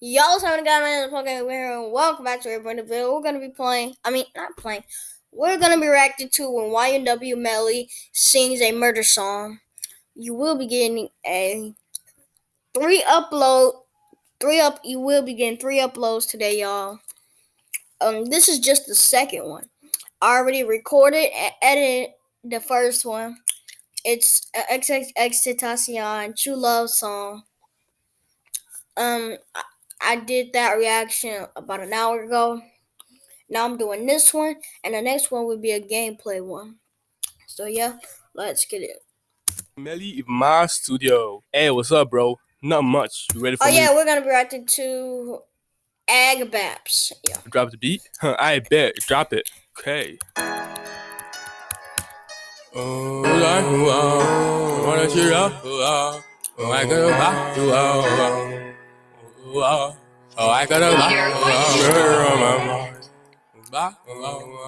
Y'all having got man Pokemon here and welcome back to Airborne Video. We're gonna be playing I mean not playing. We're gonna be reacting to when YNW Melly sings a murder song. You will be getting a three upload three up you will be getting three uploads today, y'all. Um this is just the second one. I already recorded and edited the first one. It's XXX Tentacion True Love song. Um I did that reaction about an hour ago. Now I'm doing this one, and the next one will be a gameplay one. So yeah, let's get it. Melly my studio. Hey, what's up, bro? Not much. You ready for oh, me? yeah, we're gonna be reacting to Agbaps. Yeah. Drop the beat? Huh, I bet. Drop it. Okay. Oh, I got Oh, I oh, oh, got a Oh, lot on my mind.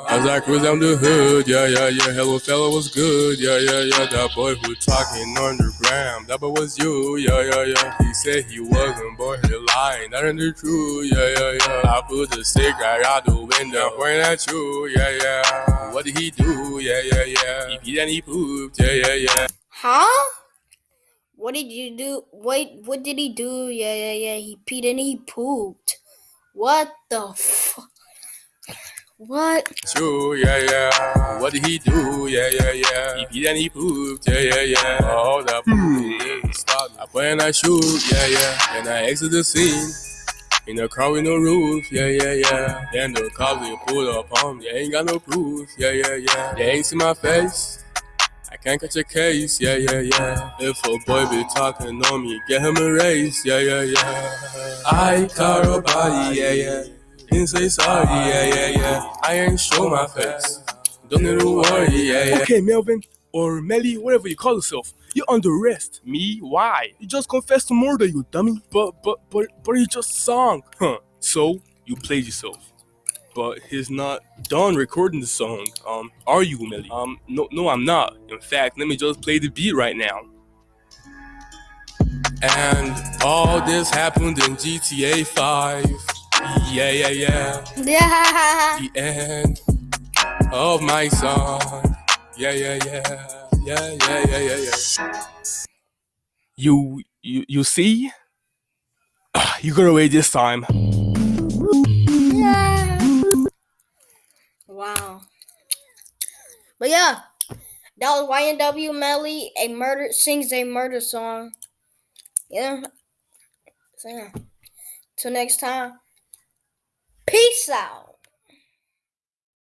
As I cruise down the hood, yeah, yeah, yeah. Hello, fella was good, yeah, yeah, yeah. That boy who talking underground, that boy was you, yeah, yeah, yeah. He said he wasn't, boy, he lying, that ain't the truth, yeah, yeah, yeah. I put the cigarette out the window, pointing at you, yeah, yeah. What did he do, yeah, yeah, yeah. He peed and he pooped, yeah, yeah, yeah. Huh? What did you do? Wait, what did he do? Yeah, yeah, yeah. He peed and he pooped. What the fuck? What? True, yeah, yeah. What did he do? Yeah, yeah, yeah. He peed and he pooped. Yeah, yeah, yeah. Oh, that poop stop. I went I shoot. Yeah, yeah. And I exit the scene. In a car with no roof, yeah, yeah, yeah. Then the cops they pull up on me, ain't got no proof, yeah, yeah, yeah. They ain't see my face, I can't catch a case, yeah, yeah, yeah. If a boy be talking on me, get him a raise, yeah, yeah, yeah. I caught a body, yeah, yeah. Didn't say sorry, yeah, yeah, yeah. I ain't show my face. Don't need to worry, yeah, yeah. Okay, Melvin, or Melly, whatever you call yourself. You're under arrest. Me? Why? You just confessed to murder, you dummy. But, but, but, but you just sung. Huh. So, you played yourself but he's not done recording the song. Um, are you, Melly? Um, no, no, I'm not. In fact, let me just play the beat right now. And all this happened in GTA 5. Yeah, yeah, yeah. Yeah. The end of my song. Yeah, yeah, yeah. Yeah, yeah, yeah, yeah, yeah. You, you, you see? You got away this time. Yeah, that was YNW Melly, a murder sings a murder song. Yeah. So yeah. Till next time. Peace out.